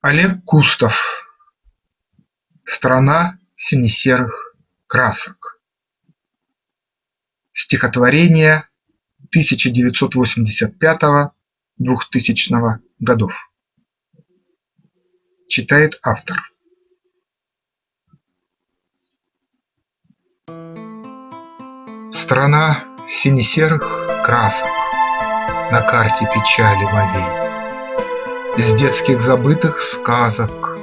Олег Кустов «Страна сине-серых красок» Стихотворение 1985-2000 годов. Читает автор. Страна сине-серых красок На карте печали моей из детских забытых сказок,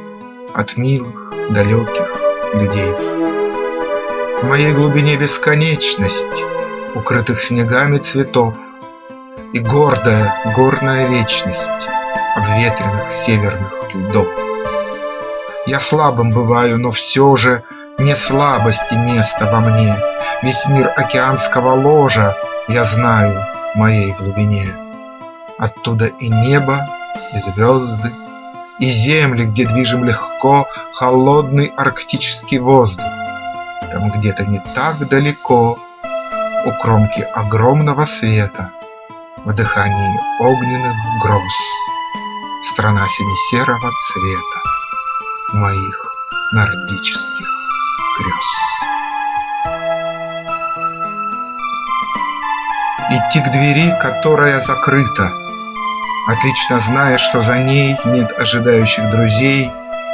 От милых, далеких людей. В моей глубине бесконечность Укрытых снегами цветов И гордая горная вечность Обветренных северных льдов. Я слабым бываю, но все же Не слабости место во мне, Весь мир океанского ложа Я знаю в моей глубине. Оттуда и небо, и звезды, И земли, где движем легко Холодный арктический воздух. Там где-то не так далеко, У кромки огромного света, В дыхании огненных гроз, Страна сине-серого цвета Моих нордических грез. Идти к двери, которая закрыта, Отлично зная, что за ней нет ожидающих друзей,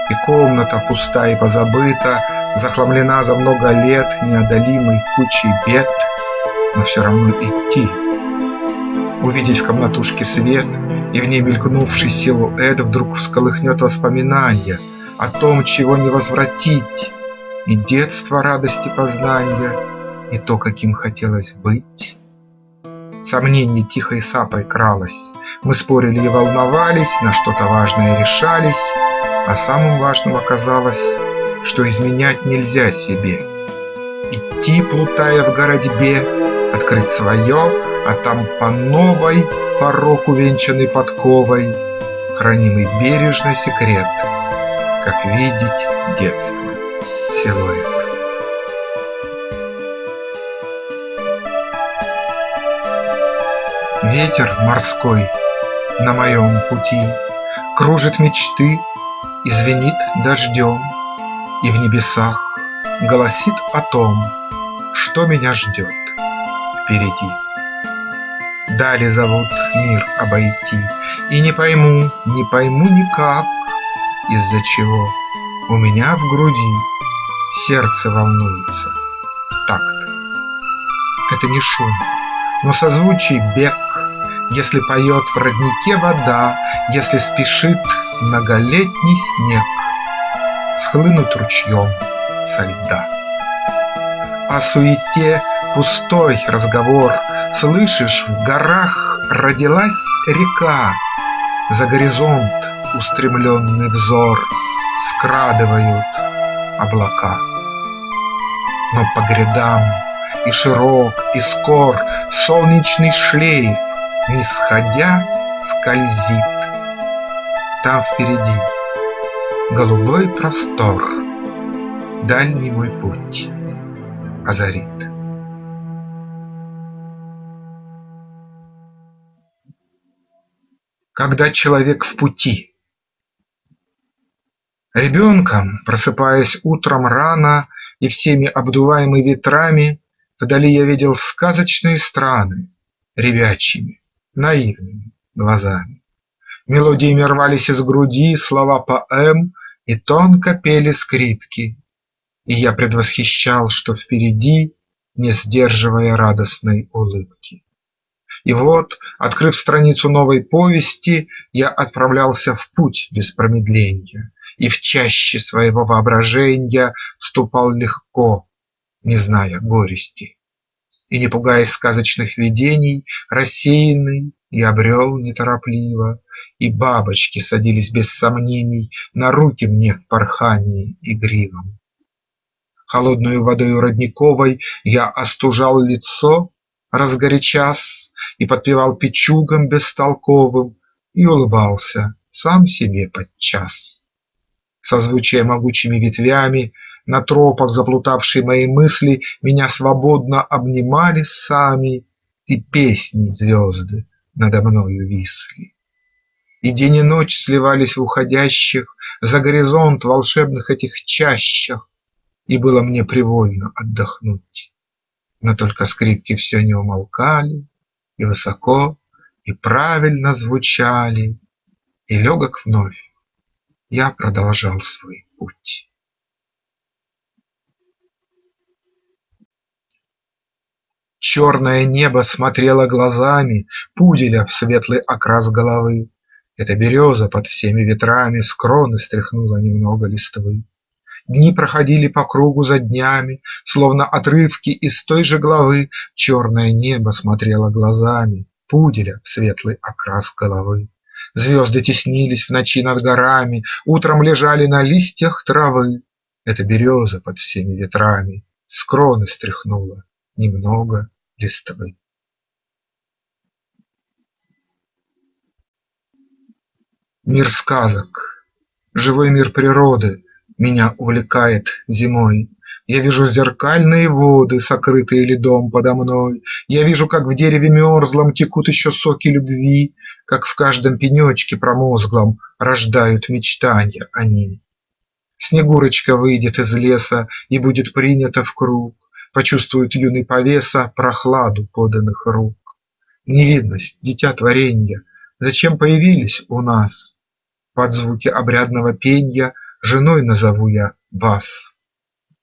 И комната пуста и позабыта, Захламлена за много лет неодолимой кучей бед, Но все равно идти. Увидеть в комнатушке свет, И в ней мелькнувший силуэт Вдруг всколыхнет воспоминания О том, чего не возвратить, И детство радости познания, И то, каким хотелось быть. Сомнений тихой сапой кралось, Мы спорили и волновались, На что-то важное решались, А самым важным оказалось, Что изменять нельзя себе. Идти, плутая в городьбе, Открыть свое, а там по новой Порог увенчанный подковой, Хранимый бережно секрет, Как видеть детство, силуэт. Ветер морской на моем пути Кружит мечты и звенит дождем, И в небесах голосит о том, Что меня ждет впереди. Дали зовут мир обойти, И не пойму, не пойму никак, Из-за чего у меня в груди Сердце волнуется в такт. Это не шум, но созвучий бег если поет в роднике вода, Если спешит многолетний снег Схлынуть ручьем со льда. О суете пустой разговор, Слышишь, в горах родилась река, За горизонт устремленный взор Скрадывают облака. Но по грядам и широк, и скор Солнечный шлейф не сходя скользит. Там впереди голубой простор, Дальний мой путь озарит. Когда человек в пути Ребенком, просыпаясь утром рано И всеми обдуваемый ветрами, Вдали я видел сказочные страны Ребячьими наивными глазами. Мелодиями рвались из груди слова поэм И тонко пели скрипки, И я предвосхищал, что впереди, Не сдерживая радостной улыбки. И вот, открыв страницу новой повести, Я отправлялся в путь без промедления И в чаще своего воображения Ступал легко, не зная горести. И, не пугаясь сказочных видений, Рассеянный я брел неторопливо, И бабочки садились без сомнений На руки мне в порхании игривом. Холодною водою родниковой Я остужал лицо, разгорячас, И подпевал печугам бестолковым И улыбался сам себе подчас. Созвучие могучими ветвями на тропах заплутавшие мои мысли Меня свободно обнимали сами, И песни звезды надо мною висли. И день и ночь сливались в уходящих За горизонт волшебных этих чащах, И было мне привольно отдохнуть. Но только скрипки все не умолкали, И высоко, и правильно звучали, И легок вновь я продолжал свой путь. Черное небо смотрело глазами Пуделя в светлый окрас головы. Эта береза под всеми ветрами С кроны стряхнула немного листвы. Дни проходили по кругу за днями, Словно отрывки из той же главы Черное небо смотрело глазами Пуделя в светлый окрас головы. Звезды теснились в ночи над горами, Утром лежали на листьях травы. Эта береза под всеми ветрами С кроны стряхнула немного листвы. Мир сказок, живой мир природы Меня увлекает зимой. Я вижу зеркальные воды, сокрытые льдом подо мной. Я вижу, как в дереве мерзлом текут еще соки любви, Как в каждом пенечке промозглом рождают мечтанья они. Снегурочка выйдет из леса и будет принята в круг, Почувствует юный повеса прохладу поданных рук. Невидность, дитя творенья, зачем появились у нас? Под звуки обрядного пенья женой назову я вас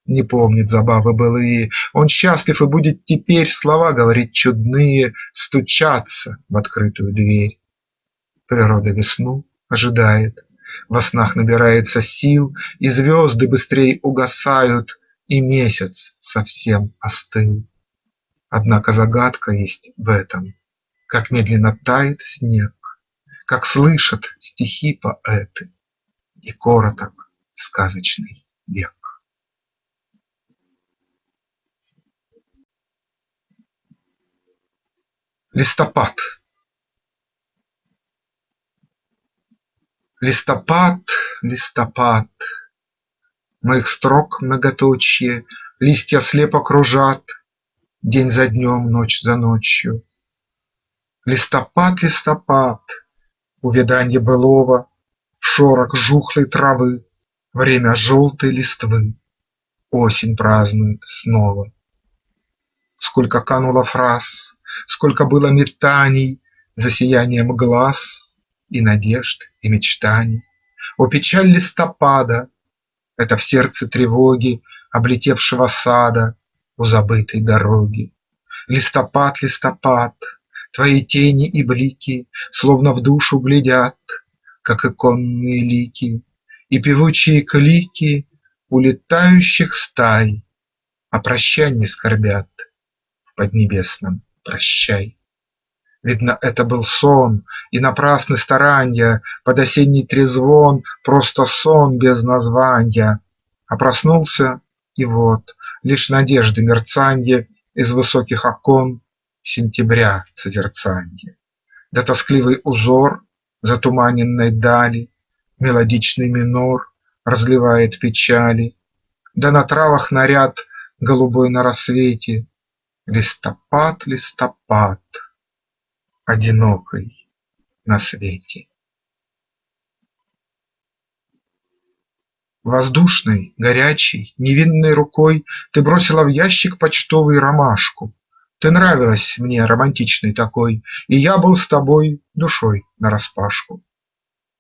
не помнит забавы былые, Он счастлив и будет теперь слова говорить чудные, Стучаться в открытую дверь. Природа весну ожидает, во снах набирается сил, И звезды быстрей угасают, и месяц совсем остыл. Однако загадка есть в этом, как медленно тает снег, Как слышат стихи поэты, и короток сказочный век. Листопад Листопад, листопад, Моих строк многоточие Листья слепо кружат День за днем, ночь за ночью. Листопад, листопад, Увяданье былого, Шорох жухлой травы, Время желтой листвы, Осень празднует снова. Сколько кануло фраз, Сколько было метаний За сиянием глаз И надежд, и мечтаний! О, печаль листопада! Это в сердце тревоги Облетевшего сада У забытой дороги. Листопад, листопад, Твои тени и блики Словно в душу глядят, Как иконные лики, И певучие клики Улетающих стай О прощанье скорбят В поднебесном прощай. Видно, это был сон, и напрасны старанья, Под осенний трезвон просто сон без названья. А проснулся, и вот лишь надежды мерцанье Из высоких окон сентября созерцанье. Да тоскливый узор затуманенной дали, Мелодичный минор разливает печали, Да на травах наряд голубой на рассвете, Листопад, листопад, одинокой на свете. Воздушной, горячей, невинной рукой Ты бросила в ящик почтовый ромашку. Ты нравилась мне романтичной такой, И я был с тобой душой нараспашку.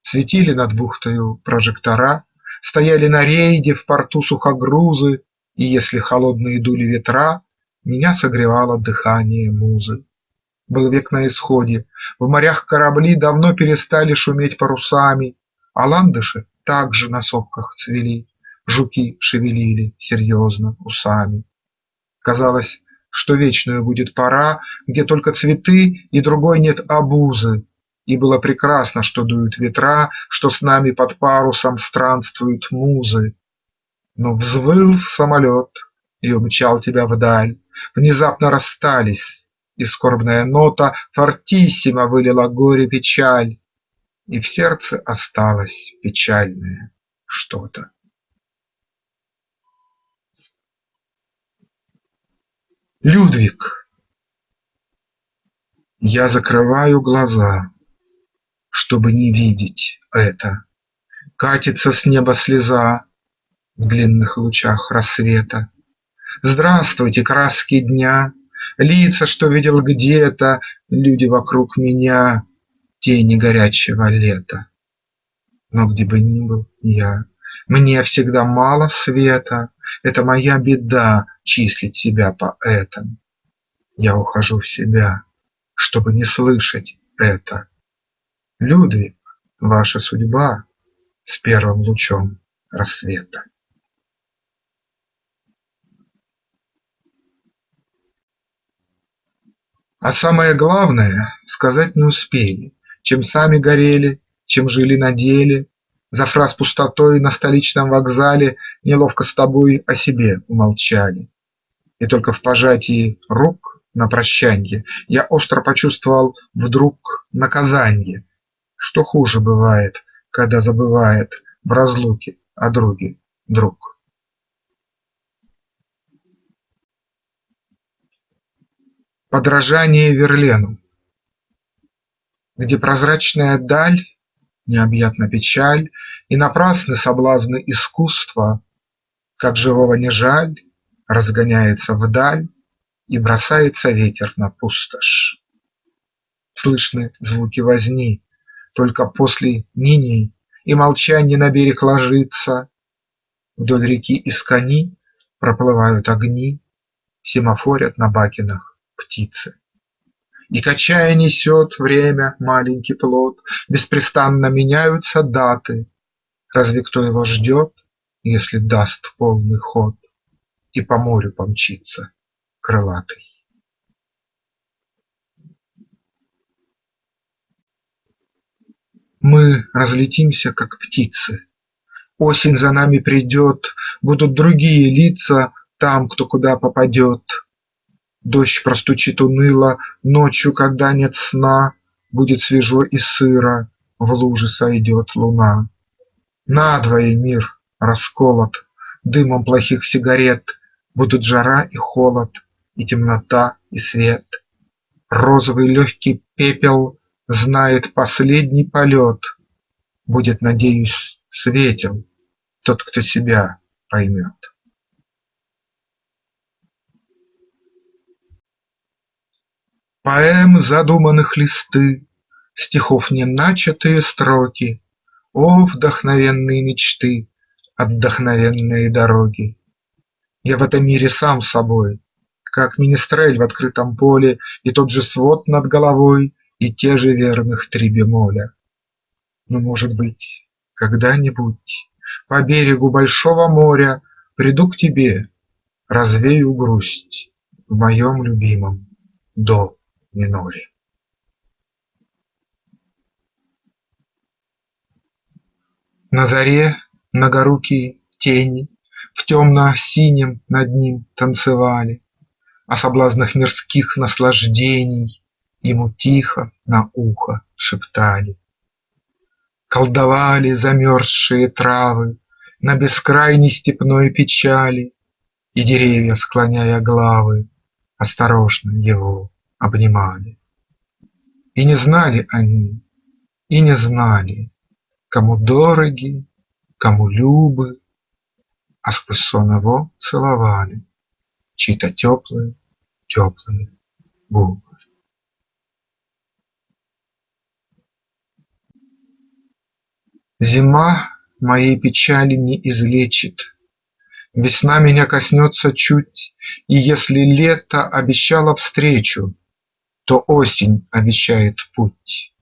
Светили над бухтою прожектора, Стояли на рейде в порту сухогрузы, И если холодные дули ветра, меня согревало дыхание музы. Был век на исходе, в морях корабли Давно перестали шуметь парусами, А ландыши также на сопках цвели, Жуки шевелили серьезно усами. Казалось, что вечную будет пора, Где только цветы и другой нет обузы, И было прекрасно, что дуют ветра, Что с нами под парусом странствуют музы. Но взвыл самолет и умчал тебя вдаль, Внезапно расстались, и скорбная нота Фортиссимо вылила горе-печаль, И в сердце осталось печальное что-то. Людвиг Я закрываю глаза, чтобы не видеть это. Катится с неба слеза в длинных лучах рассвета. Здравствуйте, краски дня, Лица, что видел где-то, Люди вокруг меня, Тени горячего лета. Но где бы ни был я, Мне всегда мало света, Это моя беда числить себя поэтом. Я ухожу в себя, чтобы не слышать это. Людвиг, ваша судьба с первым лучом рассвета. А самое главное сказать не успели, Чем сами горели, чем жили на деле, За фраз пустотой на столичном вокзале Неловко с тобой о себе умолчали. И только в пожатии рук на прощанье Я остро почувствовал вдруг наказанье, Что хуже бывает, когда забывает В разлуке о друге друг. Подражание Верлену Где прозрачная даль, необъятна печаль И напрасны соблазны искусства, Как живого не жаль, разгоняется вдаль И бросается ветер на пустошь. Слышны звуки возни, только после нини И молчанье на берег ложится, Вдоль реки из кони проплывают огни, Семафорят на бакинах птицы. И качая несет время маленький плод, Беспрестанно меняются даты. Разве кто его ждет, если даст полный ход И по морю помчится крылатый? Мы разлетимся, как птицы. Осень за нами придет, Будут другие лица там, кто куда попадет. Дождь простучит уныло, ночью, когда нет сна, Будет свежо и сыро, в луже сойдет луна. Надвое мир расколот дымом плохих сигарет, Будут жара и холод, и темнота, и свет. Розовый легкий пепел знает последний полет, Будет, надеюсь, светел тот, кто себя поймет. Поэм задуманных листы, Стихов неначатые строки, О, вдохновенные мечты, Отдохновенные дороги! Я в этом мире сам собой, Как министрель в открытом поле, И тот же свод над головой, И те же верных три бемоля. Но, может быть, когда-нибудь По берегу большого моря Приду к тебе, развею грусть В моем любимом до миноре. На заре многорукие тени В темно-синем над ним танцевали, О соблазнах мирских наслаждений Ему тихо на ухо шептали. Колдовали замерзшие травы На бескрайней степной печали, И деревья, склоняя главы, Осторожно его обнимали. И не знали они, и не знали, Кому дороги, кому любы, А сквозь сон его целовали Чьи-то теплые, теплые губы. Зима моей печали не излечит, Весна меня коснется чуть, И если лето обещало встречу, то осень обещает путь.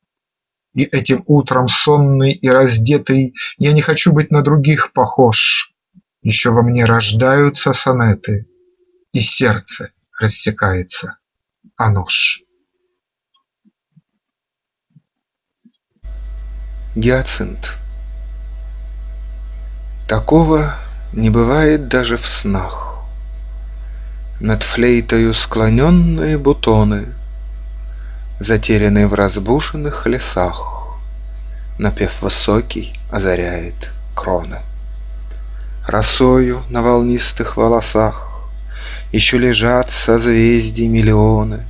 И этим утром сонный и раздетый Я не хочу быть на других похож. Еще во мне рождаются сонеты, И сердце рассекается о нож. Гиацинт Такого не бывает даже в снах. Над флейтою склоненные бутоны Затерянные в разбушенных лесах, Напев высокий озаряет кроны. Росою на волнистых волосах Еще лежат созвездий миллионы,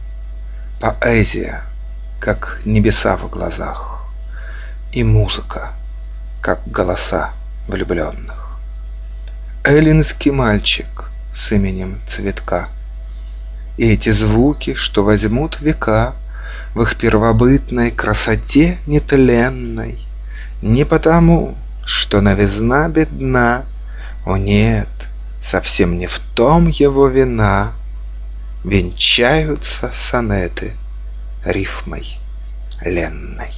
Поэзия, как небеса в глазах, и музыка, как голоса влюбленных. Эллинский мальчик с именем Цветка. И эти звуки, что возьмут века В их первобытной красоте нетленной, Не потому, что новизна бедна, О нет, совсем не в том его вина, Венчаются сонеты рифмой ленной.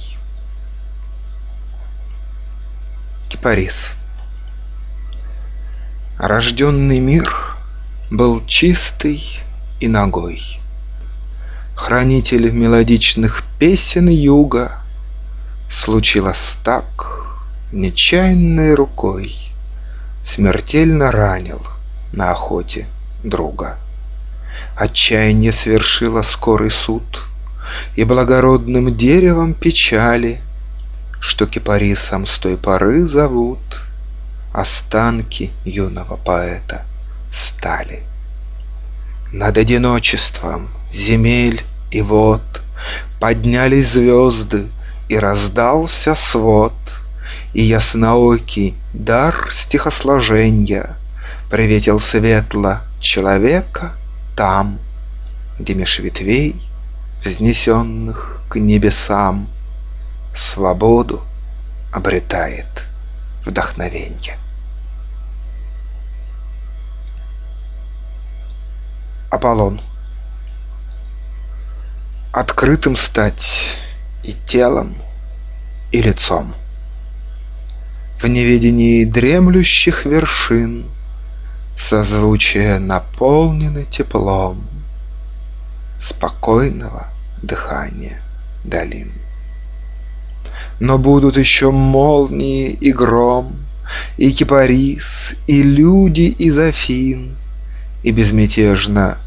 Кипарис Рожденный мир был чистый и ногой. Хранитель мелодичных песен юга Случилось так, нечаянной рукой Смертельно ранил на охоте друга. Отчаяние свершило скорый суд, И благородным деревом печали, Что кипарисом с той поры зовут Останки юного поэта стали. Над одиночеством земель и вод. Поднялись звезды, и раздался свод, И ясноокий дар стихосложенья Приветил светло человека там, Где меж ветвей, взнесенных к небесам, Свободу обретает вдохновенье. Аполлон Открытым стать и телом, и лицом. В неведении дремлющих вершин Созвучие наполнены теплом Спокойного дыхания долин. Но будут еще молнии и гром, И кипарис, и люди из Афин, И безмятежно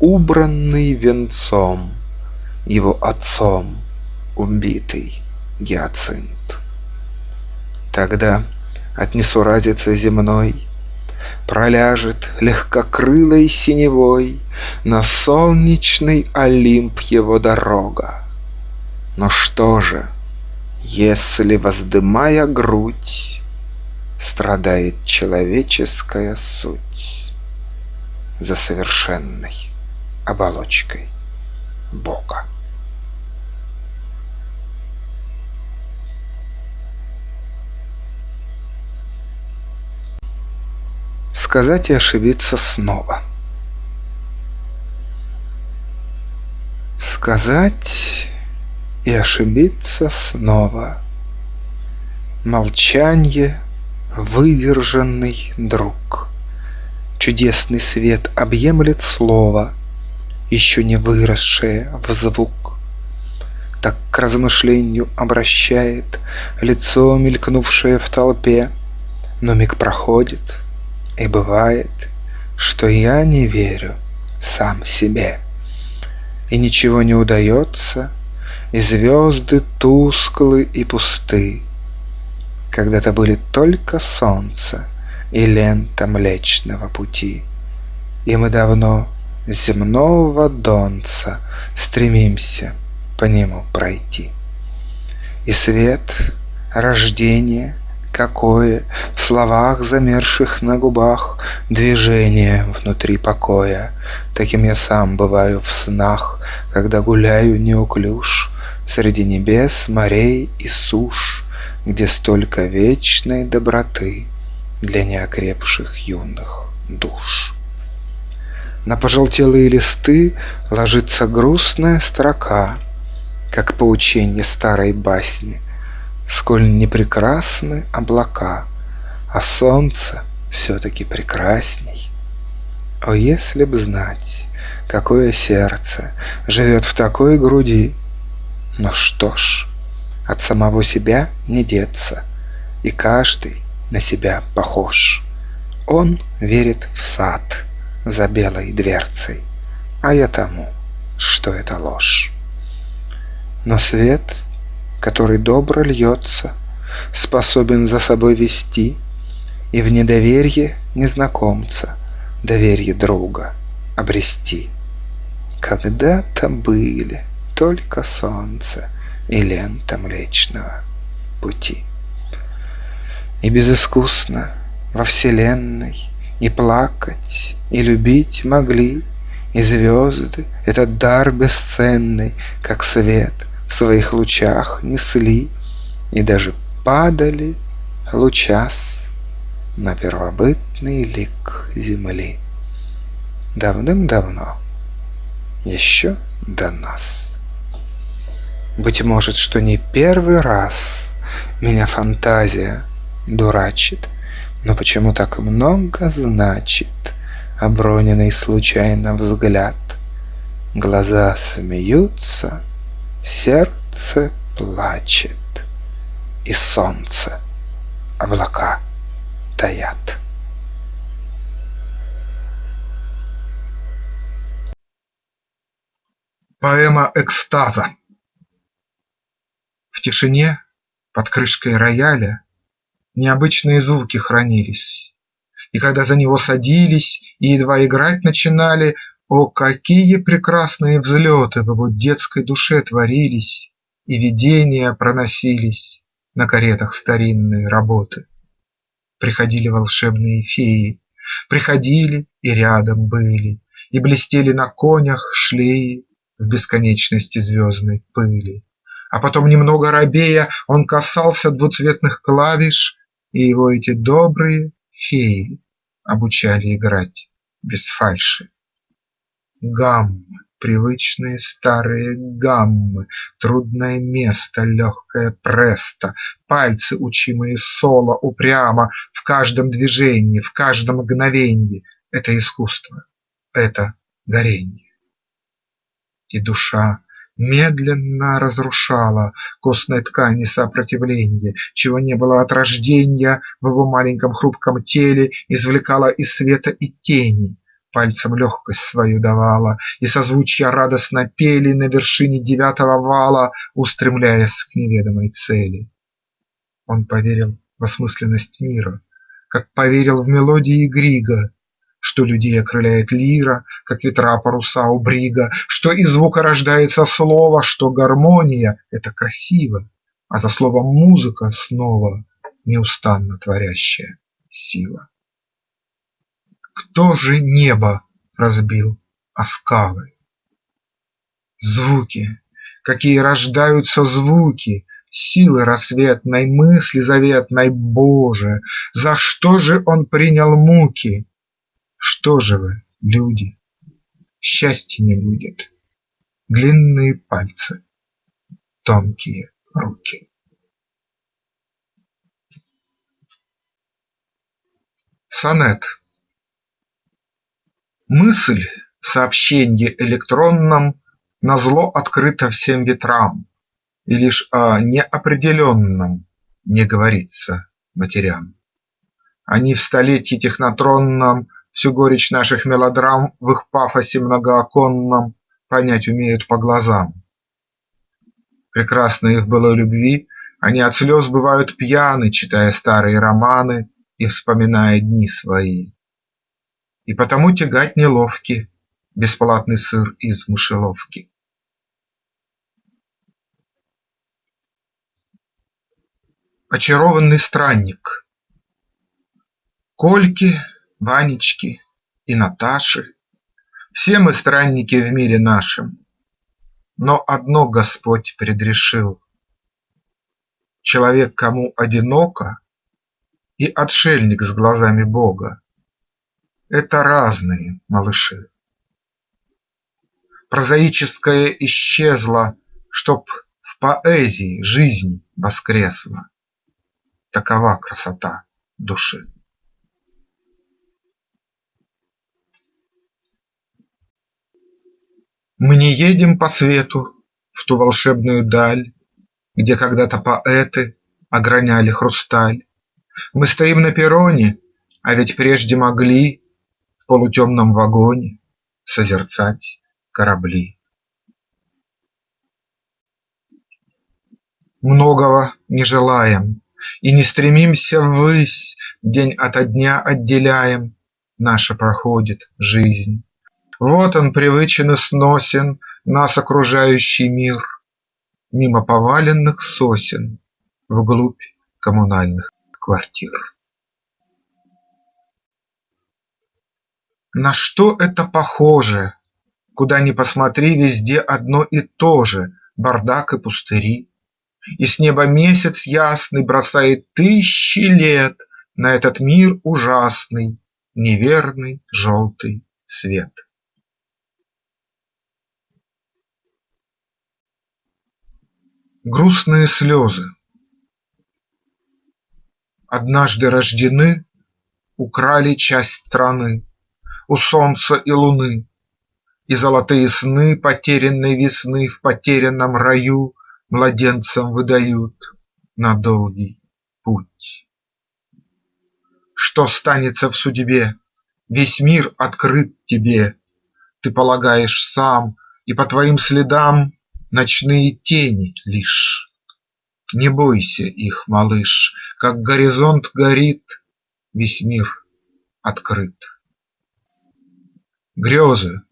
убранный венцом Его отцом убитый гиацинт. Тогда от несуразицы земной Проляжет легкокрылой синевой На солнечный Олимп его дорога. Но что же, если, воздымая грудь, Страдает человеческая суть За совершенной оболочкой Бога? Сказать и ошибиться снова. Сказать и ошибиться снова. Молчанье — выверженный друг. Чудесный свет объемлет слово, Еще не выросшее в звук. Так к размышлению обращает Лицо, мелькнувшее в толпе, Но миг проходит, и бывает, Что я не верю сам себе. И ничего не удается — и звезды тусклы и пусты. Когда-то были только солнце и лента Млечного Пути. И мы давно земного донца Стремимся по нему пройти. И свет, рождение, какое В словах, замерших на губах, Движение внутри покоя. Таким я сам бываю в снах, Когда гуляю неуклюж, Среди небес, морей и суш, Где столько вечной доброты Для неокрепших юных душ. На пожелтелые листы ложится грустная строка, Как поученье старой басни, Сколь не прекрасны облака, А солнце все-таки прекрасней. О, если б знать, какое сердце Живет в такой груди, но что ж, от самого себя не деться, И каждый на себя похож. Он верит в сад за белой дверцей, А я тому, что это ложь. Но свет, который добро льется, Способен за собой вести И в недоверие незнакомца Доверие друга обрести. Когда-то были только солнце и лента Млечного пути. И безыскусно во вселенной И плакать, и любить могли, И звезды этот дар бесценный, Как свет в своих лучах несли, И даже падали лучас На первобытный лик земли. Давным-давно, еще до нас. Быть может, что не первый раз Меня фантазия дурачит, Но почему так много значит Оброненный случайно взгляд? Глаза смеются, сердце плачет, И солнце облака таят. Поэма экстаза В тишине под крышкой рояля Необычные звуки хранились, И когда за него садились И едва играть начинали, О, какие прекрасные взлеты В его детской душе творились, И видения проносились На каретах старинной работы. Приходили волшебные феи, Приходили и рядом были, И блестели на конях шлеи, в бесконечности звездной пыли. А потом, немного робея, он касался двуцветных клавиш, И его эти добрые феи обучали играть без фальши. Гаммы, привычные старые гаммы, Трудное место, легкое престо, Пальцы, учимые соло упрямо, В каждом движении, в каждом мгновенье – Это искусство, это горенье и душа Медленно разрушала костной ткани сопротивленье, Чего не было от рожденья в его маленьком хрупком теле, Извлекала из света и тени, пальцем легкость свою давала, И созвучья радостно пели на вершине девятого вала, Устремляясь к неведомой цели. Он поверил в осмысленность мира, Как поверил в мелодии Грига, что людей окрыляет лира, как ветра паруса у брига, Что из звука рождается слово, что гармония – это красиво, А за словом музыка снова неустанно творящая сила. Кто же небо разбил о скалы? Звуки, какие рождаются звуки, Силы рассветной, мысли заветной, Боже, за что же он принял муки? Что же вы, люди, счастья не будет, Длинные пальцы, тонкие руки. Сонет Мысль в электронном Назло открыта всем ветрам, И лишь о неопределенном Не говорится матерям. Они в столетье технотронном Всю горечь наших мелодрам В их пафосе многооконном Понять умеют по глазам. Прекрасной их былой любви Они от слез бывают пьяны, Читая старые романы И вспоминая дни свои. И потому тягать неловки Бесплатный сыр из мышеловки. Очарованный странник Кольки Ванечки и Наташи, Все мы странники в мире нашем, Но одно Господь предрешил: Человек, кому одиноко, И отшельник с глазами Бога – Это разные малыши. Прозаическое исчезло, Чтоб в поэзии жизнь воскресла. Такова красота души. Мы не едем по свету в ту волшебную даль, Где когда-то поэты ограняли хрусталь. Мы стоим на перроне, а ведь прежде могли В полутемном вагоне созерцать корабли. Многого не желаем и не стремимся ввысь, День ото дня отделяем, наша проходит жизнь. Вот он привычен и сносен, Нас окружающий мир, Мимо поваленных сосен, вглубь коммунальных квартир. На что это похоже? Куда ни посмотри, везде одно и то же – бардак и пустыри. И с неба месяц ясный бросает тысячи лет На этот мир ужасный, неверный желтый свет. Грустные слезы Однажды рождены, украли часть страны У солнца и луны, И золотые сны потерянной весны В потерянном раю Младенцам выдают на долгий путь. Что станется в судьбе? Весь мир открыт тебе, Ты полагаешь сам, и по твоим следам Ночные тени лишь. Не бойся их, малыш, как горизонт горит, Весь мир открыт. Грезы,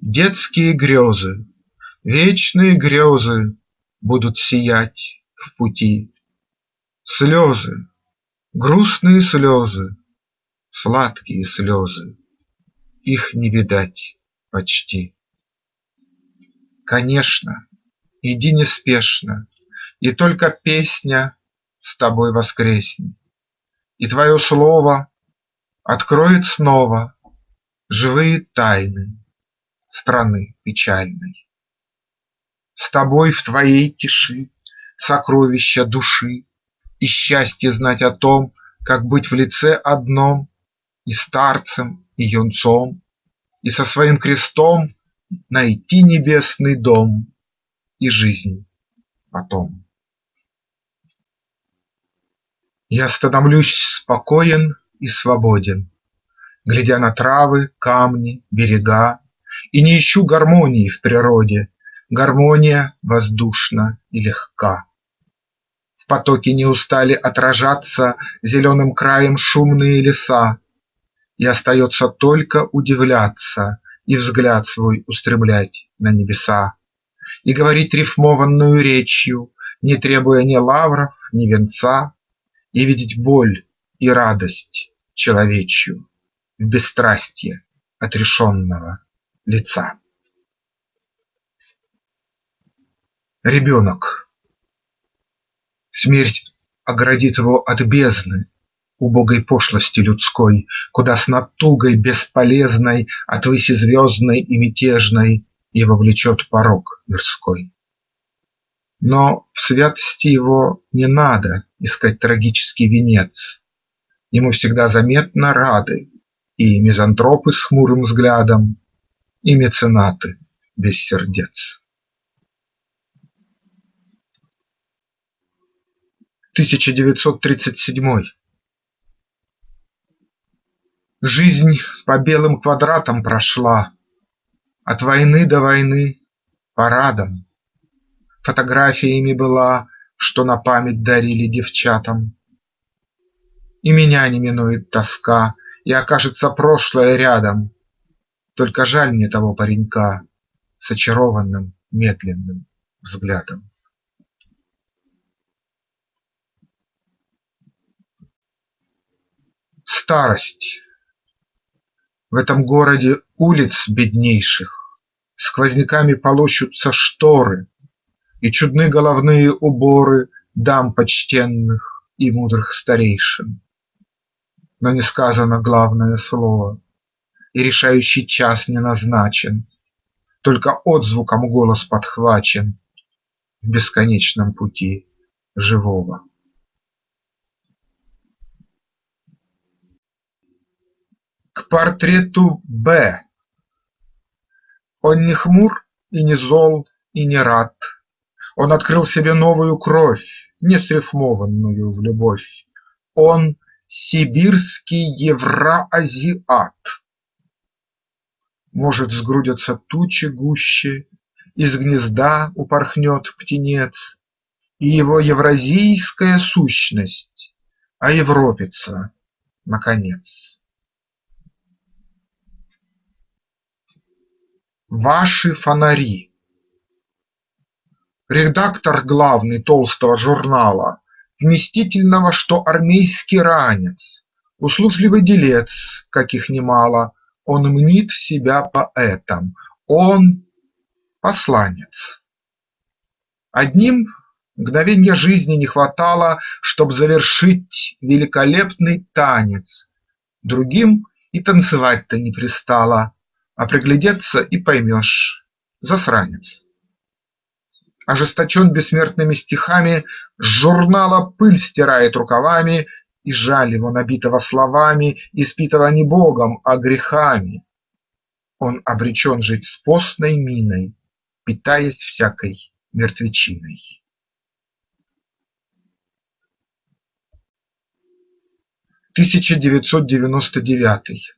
детские грезы, вечные грезы Будут сиять в пути. Слезы, грустные слезы, Сладкие слезы, их не видать почти. Конечно, иди неспешно, И только песня с тобой воскреснет, И твое слово откроет снова Живые тайны страны печальной. С тобой в твоей тиши сокровища души И счастье знать о том, как быть в лице одном И старцем, и юнцом, и со своим крестом найти небесный дом и жизнь потом. Я становлюсь спокоен и свободен, Глядя на травы, камни, берега, И не ищу гармонии в природе, Гармония воздушна и легка. В потоке не устали отражаться Зеленым краем шумные леса, И остается только удивляться и взгляд свой устремлять на небеса, И говорить рифмованную речью, Не требуя ни лавров, ни венца, И видеть боль и радость человечью В бесстрастье отрешенного лица. Ребенок Смерть оградит его от бездны, убогой пошлости людской, Куда с натугой бесполезной от выси звездной и мятежной Его влечет порог мирской. Но в святости его не надо искать трагический венец, Ему всегда заметно рады и мизантропы с хмурым взглядом, И меценаты без сердец. 1937 Жизнь по белым квадратам прошла, От войны до войны парадом. Фотографиями была, Что на память дарили девчатам. И меня не минует тоска, И окажется прошлое рядом. Только жаль мне того паренька С очарованным медленным взглядом. Старость в этом городе улиц беднейших Сквозняками полощутся шторы, И чудны головные уборы Дам почтенных и мудрых старейшин. Но не сказано главное слово, И решающий час не назначен, Только отзвуком голос подхвачен В бесконечном пути живого. К портрету Б. Он не хмур и не зол и не рад, Он открыл себе новую кровь, Не срифмованную в любовь, Он сибирский евроазиат. Может, сгрудятся тучи гуще, Из гнезда упорхнет птенец, И его евразийская сущность Оевропится наконец. Ваши фонари Редактор главный толстого журнала Вместительного, что армейский ранец, Услужливый делец, каких немало, Он мнит себя поэтом, он посланец. Одним мгновенья жизни не хватало, Чтоб завершить великолепный танец, Другим и танцевать-то не пристало, А приглядеться и поймешь – засранец. Ожесточен бессмертными стихами, С журнала пыль стирает рукавами, И жаль его, набитого словами, Испитого не Богом, а грехами. Он обречен жить с постной миной, Питаясь всякой мертвечиной. 1999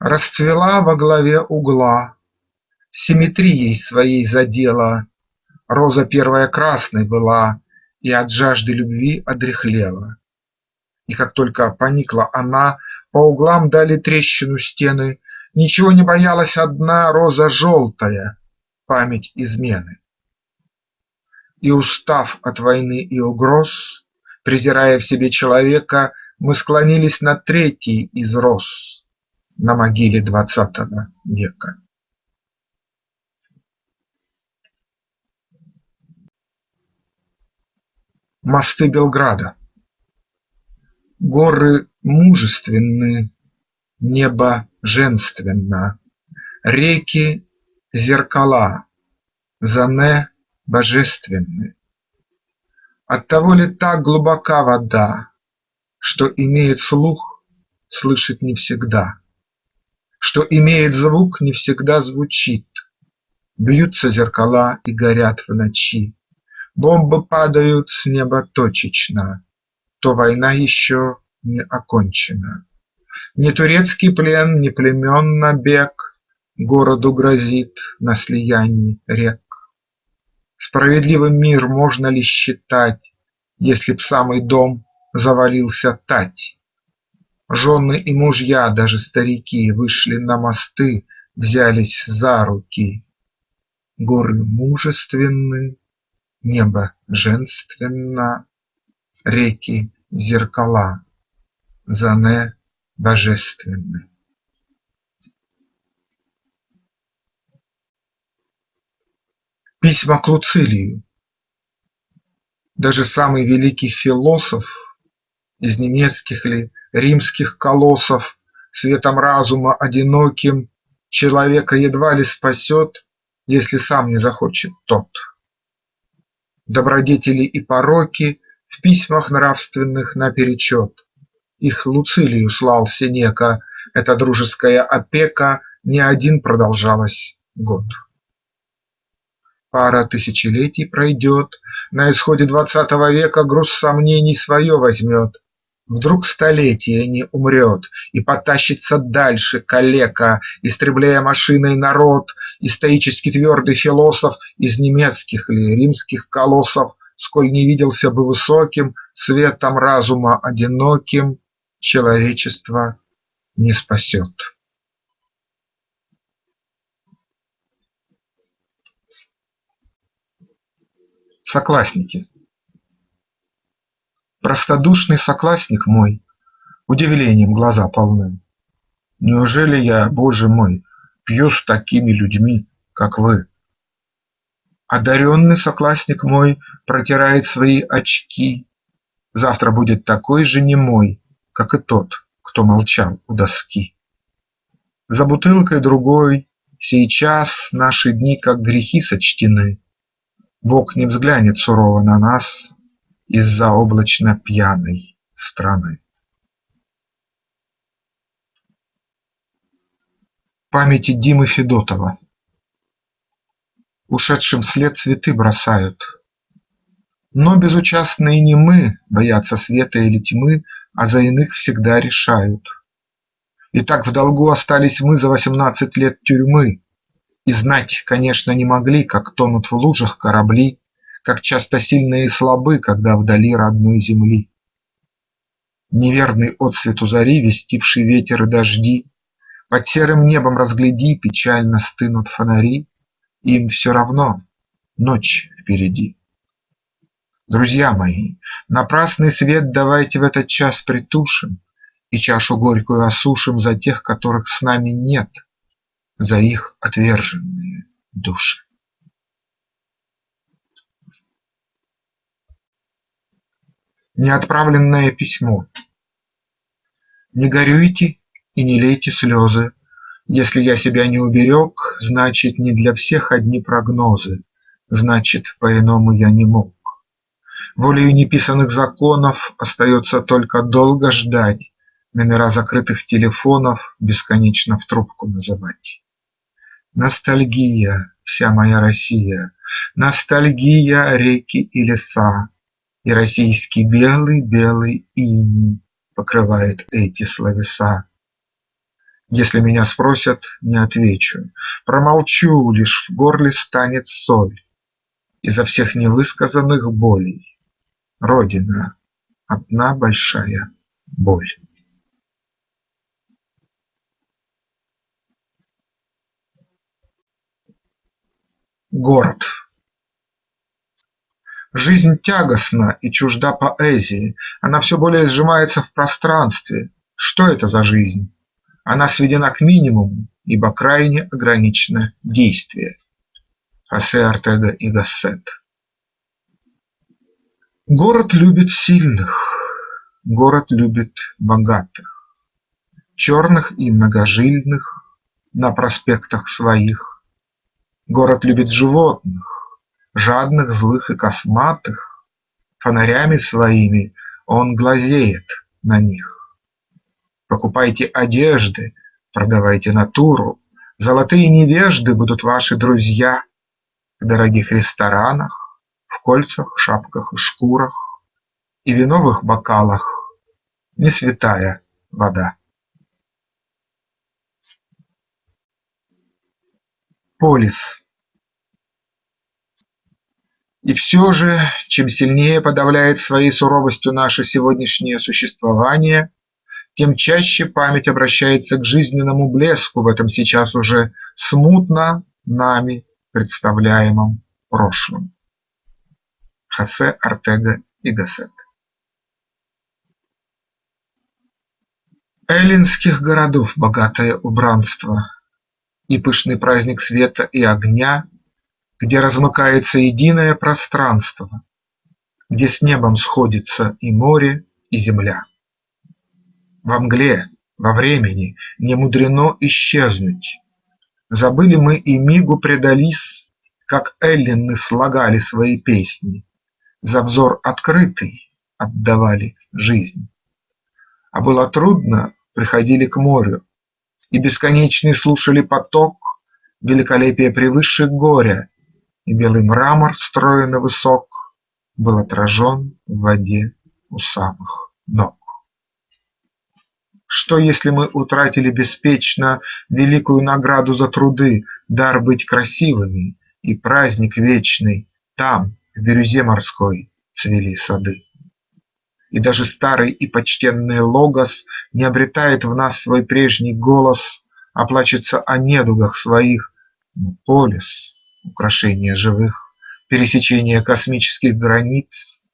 Расцвела во главе угла, Симметрией своей задела, Роза первая красной была И от жажды любви одряхлела. И как только поникла она, По углам дали трещину стены, Ничего не боялась одна роза желтая, Память измены. И устав от войны и угроз, Презирая в себе человека, Мы склонились над третьей из роз На могиле двадцатого века. Мосты Белграда Горы мужественны, небо женственно, Реки – зеркала, Зане – божественны. Оттого ли так глубока вода, Что имеет слух, слышит не всегда, Что имеет звук, не всегда звучит, Бьются зеркала и горят в ночи, Бомбы падают с неба точечно, То война еще не окончена. Ни турецкий плен, ни племен набег Городу грозит на слиянии рек. Справедливым мир можно ли считать, Если б самый дом завалился тать? Жены и мужья, даже старики, Вышли на мосты, взялись за руки. Горы мужественны, небо женственно, Реки – зеркала, Зане – божественны. Письма к Луцилию Даже самый великий философ Из немецких ли, римских колоссов, Светом разума одиноким Человека едва ли спасет, Если сам не захочет тот. Добродетели и пороки В письмах нравственных наперечет. Их Луцилию слал Сенека, Эта дружеская опека Не один продолжалась год. Пара тысячелетий пройдет, На исходе двадцатого века Груз сомнений свое возьмет. Вдруг столетие не умрет И потащится дальше калека, Истребляя машиной народ, И стоически твердый философ Из немецких ли, римских колоссов, Сколь не виделся бы высоким, Светом разума одиноким, Человечество не спасет. Соклассники Простодушный соклассник мой, Удивлением глаза полны. Неужели я, Боже мой, Пью с такими людьми, как вы? Одаренный соклассник мой Протирает свои очки, Завтра будет такой же немой, Как и тот, кто молчал у доски. За бутылкой другой Сейчас наши дни как грехи сочтены, Бог не взглянет сурово на нас Из-за облачно пьяной страны. Памяти Димы Федотова Ушедшим вслед цветы бросают, Но безучастные не мы Боятся света или тьмы, А за иных всегда решают. И так в долгу остались мы За восемнадцать лет тюрьмы, и знать, конечно, не могли, как тонут в лужах корабли, Как часто сильные и слабы, когда вдали родной земли. Неверный отсвет у зари, вестивший ветер и дожди, Под серым небом разгляди, печально стынут фонари, Им все равно, ночь впереди. Друзья мои, напрасный свет давайте в этот час притушим И чашу горькую осушим за тех, которых с нами нет, За их отверженные души. Неотправленное письмо. Не горюйте и не лейте слезы, Если я себя не уберег, Значит, не для всех одни прогнозы, Значит, по-иному я не мог. Волею неписанных законов Остается только долго ждать, Номера закрытых телефонов Бесконечно в трубку называть. Ностальгия, вся моя Россия, Ностальгия, реки и леса, И российский белый-белый иней Покрывает эти словеса. Если меня спросят, не отвечу, Промолчу, лишь в горле станет соль Изо всех невысказанных болей. Родина – одна большая боль. Город Жизнь тягостна и чужда поэзии, она все более сжимается в пространстве. Что это за жизнь? Она сведена к минимуму, ибо крайне ограничено действие. Хосе Артега и Гассет Город любит сильных, город любит богатых, Черных и многожильных на проспектах своих. Город любит животных, жадных, злых и косматых, Фонарями своими он глазеет на них. Покупайте одежды, продавайте натуру, Золотые невежды будут ваши друзья В дорогих ресторанах, в кольцах, шапках и шкурах, И виновых бокалах не святая вода. Полис И все же, чем сильнее подавляет своей суровостью наше сегодняшнее существование, тем чаще память обращается к жизненному блеску в этом сейчас уже смутно нами представляемом прошлом. Хосе Артега и Гассет. Эллинских городов богатое убранство И пышный праздник света и огня, Где размыкается единое пространство, Где с небом сходится и море, и земля. Во мгле, во времени не мудрено исчезнуть. Забыли мы и мигу предались, Как эллины слагали свои песни, за взор открытый отдавали жизнь. А было трудно, приходили к морю, И бесконечный слушали поток, Великолепие превыше горя, И белый мрамор стройно высок Был отражен в воде у самых ног. Что, если мы утратили беспечно Великую награду за труды, Дар быть красивыми и праздник вечный Там, в бирюзе морской цвели сады. И даже старый и почтенный Логос Не обретает в нас свой прежний голос, А плачется о недугах своих, но полис – украшение живых, Пересечение космических границ,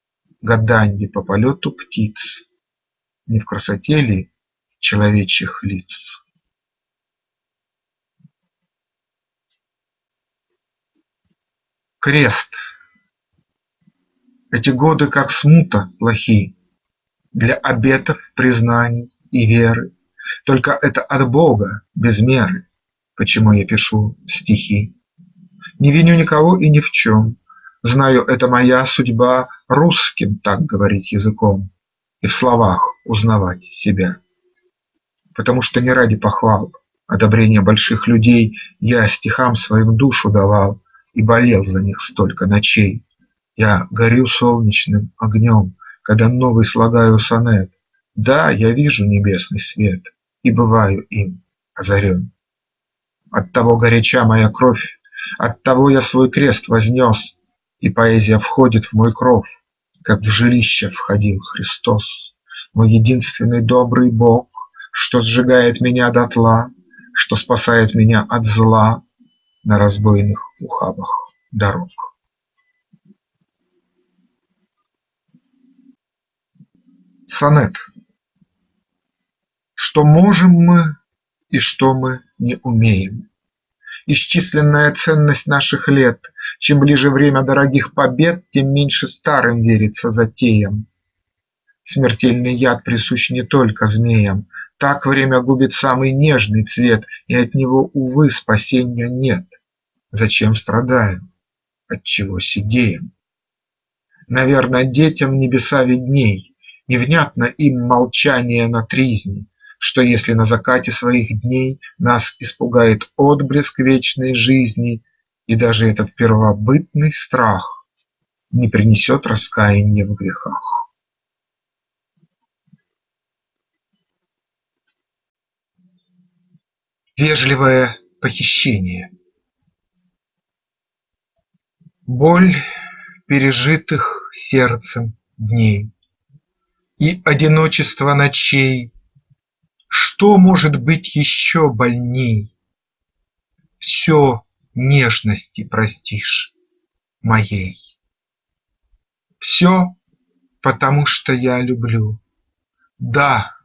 Гаданье по полету птиц, Не в красоте ли человечьих лиц? Крест эти годы, как смута, плохи Для обетов, признаний и веры, Только это от Бога без меры, Почему я пишу стихи. Не виню никого и ни в чем, Знаю, это моя судьба Русским так говорить языком И в словах узнавать себя. Потому что не ради похвал, Одобрения больших людей Я стихам своим душу давал И болел за них столько ночей. Я горю солнечным огнем, Когда новый слагаю сонет. Да, я вижу небесный свет И бываю им озарен. Оттого горяча моя кровь, Оттого я свой крест вознес, И поэзия входит в мой кров, Как в жилище входил Христос, Мой единственный добрый Бог, Что сжигает меня дотла, Что спасает меня от зла На разбойных ухабах дорог. Сонет. Что можем мы и что мы не умеем Исчисленная ценность наших лет. Чем ближе время дорогих побед Тем меньше старым верится затеям. Смертельный яд присущ не только змеям. Так время губит самый нежный цвет И от него, увы, спасения нет. Зачем страдаем? Отчего сидеем? Наверно, детям небеса видней, И внятно им молчание на тризне, Что если на закате своих дней Нас испугает отблеск вечной жизни, И даже этот первобытный страх Не принесет раскаяния в грехах. Вежливое похищение Боль пережитых сердцем дней И одиночество ночей Что может быть еще больней? Все нежности простишь моей. Все, потому что я люблю, Да,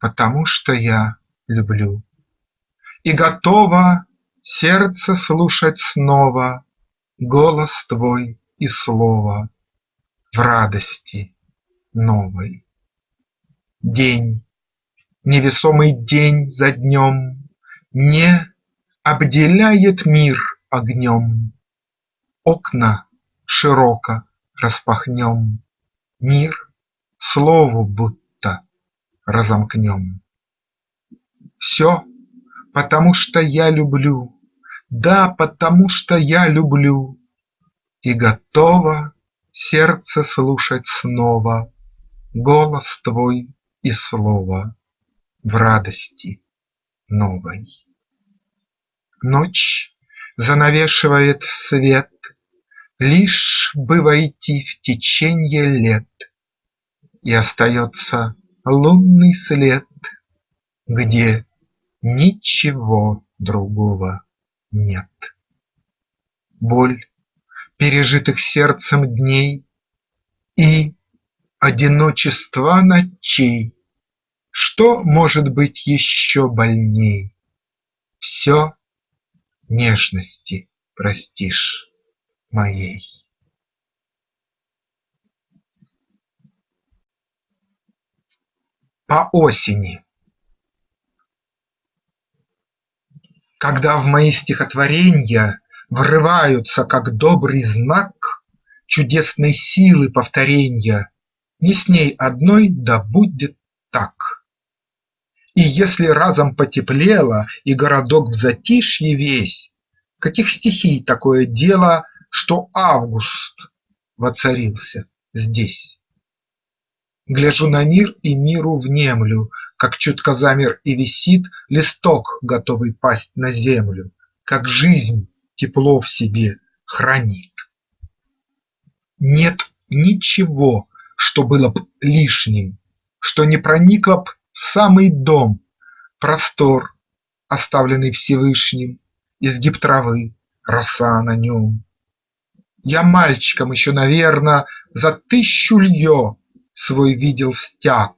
потому что я люблю. И готово сердце слушать снова Голос твой и слово В радости новой. День, невесомый день за днем Не обделяет мир огнем. Окна широко распахнем, Мир слову будто разомкнем. Все, потому что я люблю да, потому что я люблю И готово сердце слушать снова Голос твой и слово В радости новой. Ночь занавешивает свет, Лишь бы войти в теченье лет, И остается лунный след, Где ничего другого нет. Боль пережитых сердцем дней И одиночества ночей, Что может быть еще больней? Все нежности простишь моей. По осени Когда в мои стихотворенья Врываются, как добрый знак, Чудесной силы повторенья, Не с ней одной да будет так. И если разом потеплело И городок в затишье весь, Каких стихий такое дело, Что август воцарился здесь? Гляжу на мир и миру внемлю, как чутко замер и висит Листок, готовый пасть на землю, Как жизнь тепло в себе хранит. Нет ничего, что было б лишним, Что не проникло б самый дом, Простор, оставленный Всевышним, Изгиб травы, роса на нем. Я мальчиком еще, наверно, За тысячу лье свой видел стяг,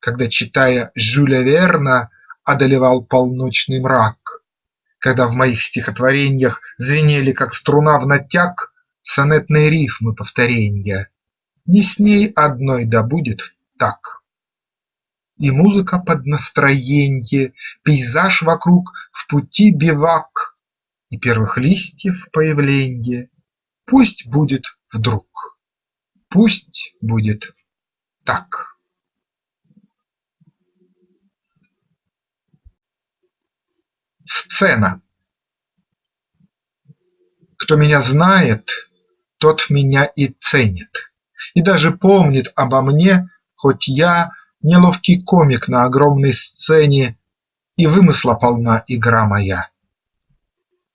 когда, читая Жюля Верна, одолевал полночный мрак, Когда в моих стихотвореньях звенели, как струна в натяг, Сонетные рифмы повторенья, Не с ней одной да будет так. И музыка под настроенье, Пейзаж вокруг, в пути бивак, И первых листьев появленье Пусть будет вдруг, пусть будет так. Сцена Кто меня знает, тот меня и ценит, И даже помнит обо мне, хоть я Неловкий комик на огромной сцене, И вымысла полна игра моя.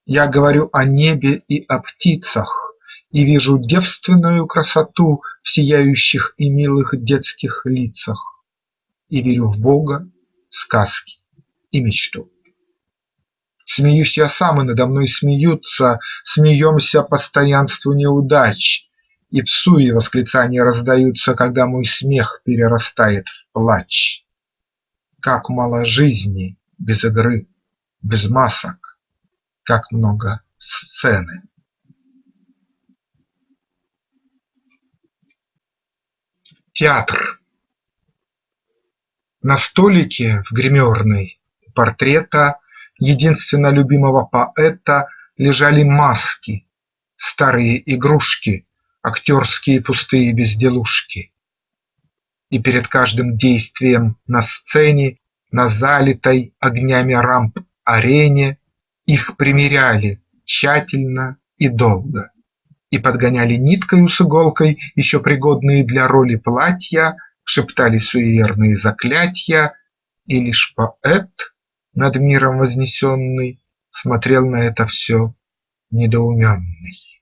Я говорю о небе и о птицах, И вижу девственную красоту В сияющих и милых детских лицах, И верю в Бога, сказки и мечту. Смеюсь я сам, и надо мной смеются, Смеемся постоянству неудач, И в суе восклицания раздаются, Когда мой смех перерастает в плач. Как мало жизни без игры, без масок, Как много сцены. Театр На столике в гримерной портрета единственно любимого поэта лежали маски, старые игрушки, актерские пустые безделушки. И перед каждым действием на сцене, на залитой огнями рамп арене их примеряли тщательно и долго и подгоняли ниткою с иголкой еще пригодные для роли платья, шептали суеверные заклятья, и лишь поэт, над миром вознесенный, смотрел на это все недоуменный.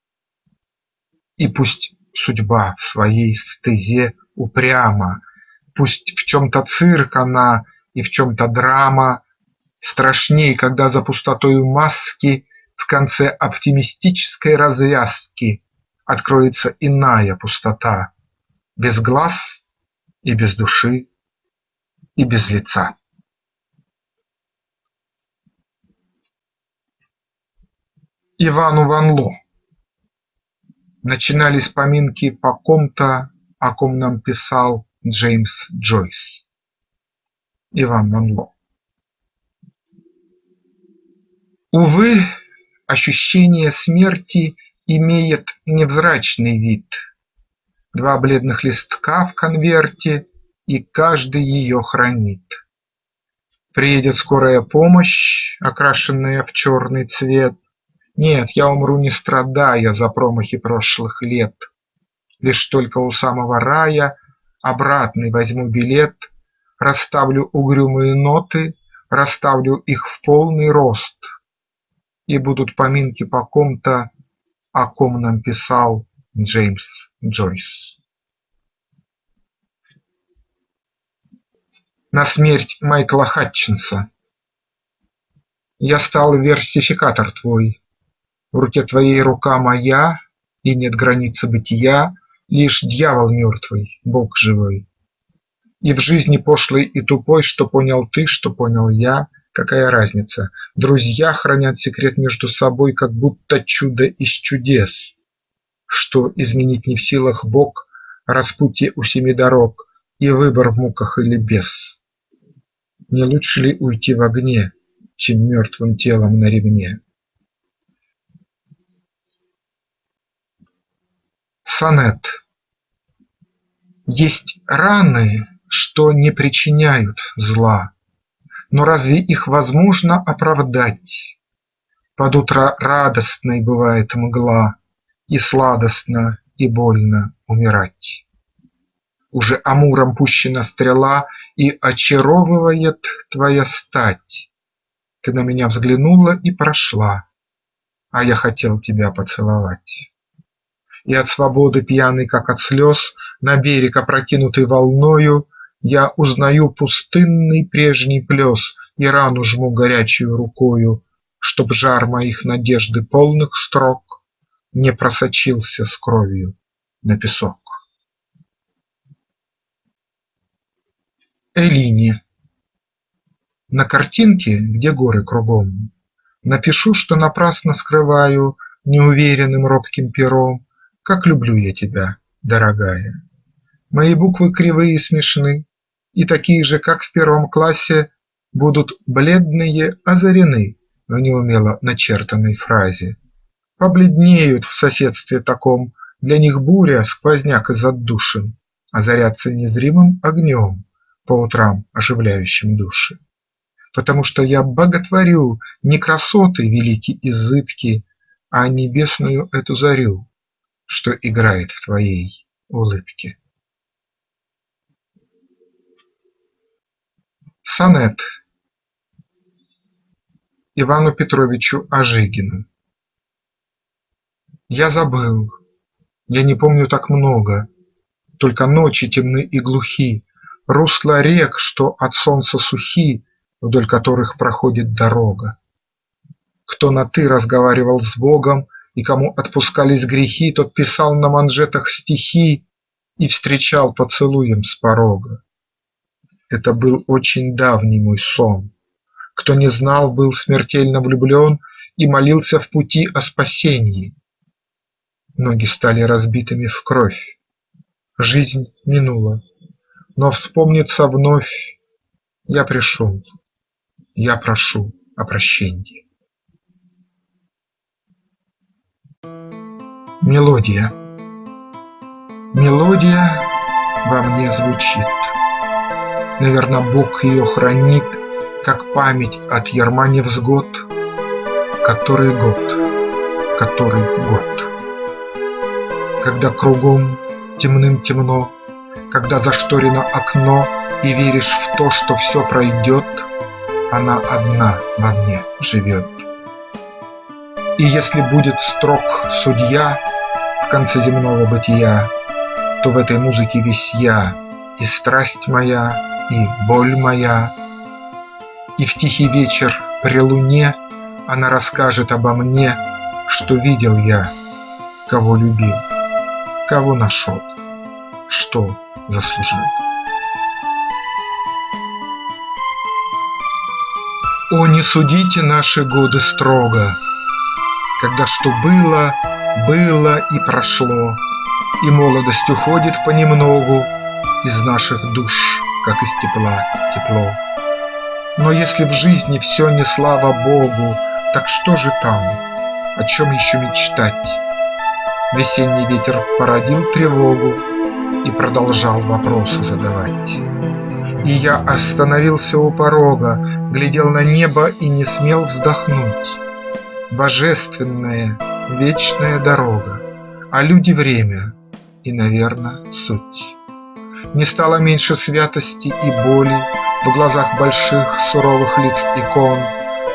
И пусть судьба в своей стезе упряма, Пусть в чем-то цирк она и в чем-то драма, Страшней, когда за пустотою маски В конце оптимистической развязки Откроется иная пустота, Без глаз и без души и без лица. Ивану Ван Ло Начинались поминки по ком-то, о ком нам писал Джеймс Джойс. Иван Ван Ло Увы, ощущение смерти имеет невзрачный вид. Два бледных листка в конверте, и каждый ее хранит. Приедет скорая помощь, окрашенная в черный цвет, нет, я умру не страдая за промахи прошлых лет. Лишь только у самого рая обратный возьму билет, Расставлю угрюмые ноты, расставлю их в полный рост, И будут поминки по ком-то, о ком нам писал Джеймс Джойс. На смерть Майкла Хатчинса Я стал версификатор твой, в руке твоей рука моя, И нет границы бытия, Лишь дьявол мертвый, Бог живой. И в жизни пошлой и тупой, Что понял ты, что понял я, Какая разница? Друзья хранят секрет между собой, Как будто чудо из чудес. Что изменить не в силах Бог, Распутье у семи дорог И выбор в муках или без. Не лучше ли уйти в огне, Чем мертвым телом на ремне? Сонет Есть раны, что не причиняют зла, Но разве их возможно оправдать? Под утро радостной бывает мгла, И сладостно и больно умирать. Уже амуром пущена стрела, И очаровывает твоя стать. Ты на меня взглянула и прошла, А я хотел тебя поцеловать. И от свободы пьяный, как от слез, На берег опрокинутый волною, Я узнаю пустынный прежний плес И рану жму горячую рукою, Чтоб жар моих надежды полных строк Не просочился с кровью на песок. Элине На картинке, где горы кругом, Напишу, что напрасно скрываю Неуверенным робким пером как люблю я тебя, дорогая! Мои буквы кривые и смешны, И такие же, как в первом классе, Будут бледные озарены В неумело начертанной фразе. Побледнеют в соседстве таком, Для них буря, сквозняк из отдушин, Озарятся незримым огнем, По утрам оживляющим души. Потому что я боготворю Не красоты великие и зыбки, А небесную эту зарю, что играет в твоей улыбке. Сонет Ивану Петровичу Ожегину Я забыл, я не помню так много, Только ночи темны и глухи, Русла рек, что от солнца сухи, Вдоль которых проходит дорога. Кто на «ты» разговаривал с Богом И кому отпускались грехи, Тот писал на манжетах стихи И встречал поцелуем с порога. Это был очень давний мой сон. Кто не знал, был смертельно влюблен И молился в пути о спасении. Ноги стали разбитыми в кровь. Жизнь минула, но вспомнится вновь. Я пришел, я прошу о прощении. Мелодия Мелодия во мне звучит. Наверно, Бог ее хранит, Как память от ярма невзгод. Который год, который год. Когда кругом темным темно, Когда зашторено окно И веришь в то, что все пройдет, Она одна во мне живет. И если будет строг судья конце земного бытия, То в этой музыке весь я, И страсть моя, и боль моя. И в тихий вечер при луне Она расскажет обо мне, Что видел я, кого любил, кого нашел, что заслужил. О, не судите наши годы строго, Когда что было, было и прошло, И молодость уходит понемногу Из наших душ, как из тепла тепло. Но если в жизни все не слава Богу, Так что же там, о чем еще мечтать? Весенний ветер породил тревогу И продолжал вопросы задавать. И я остановился у порога, Глядел на небо и не смел вздохнуть. Божественная, вечная дорога, А люди время и, наверно, суть. Не стало меньше святости и боли В глазах больших суровых лиц икон,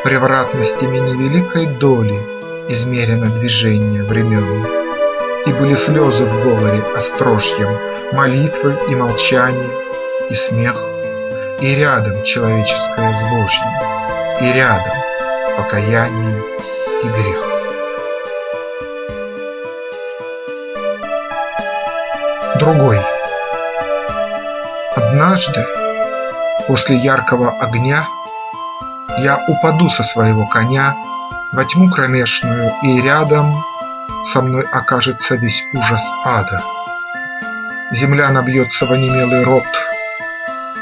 Превратностями невеликой доли Измерено движение времен. И были слезы в говоре острожьем, Молитвы и молчание, и смех, И рядом человеческое с Божьим, И рядом покаяние и грех. Другой Однажды, после яркого огня, Я упаду со своего коня Во тьму кромешную, и рядом Со мной окажется весь ужас ада. Земля набьется в онемелый рот,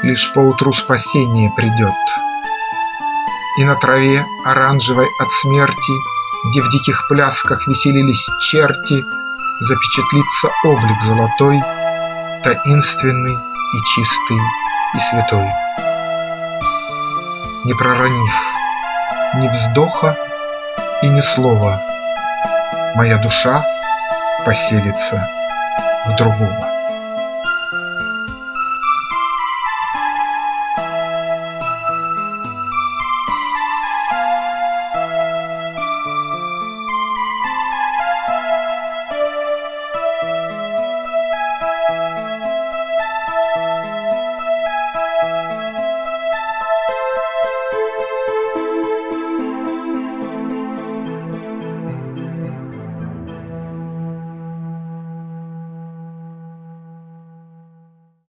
Лишь поутру спасение придет. И на траве, оранжевой от смерти, Где в диких плясках веселились черти, Запечатлится облик золотой, Таинственный и чистый и святой. Не проронив ни вздоха и ни слова, Моя душа поселится в другого.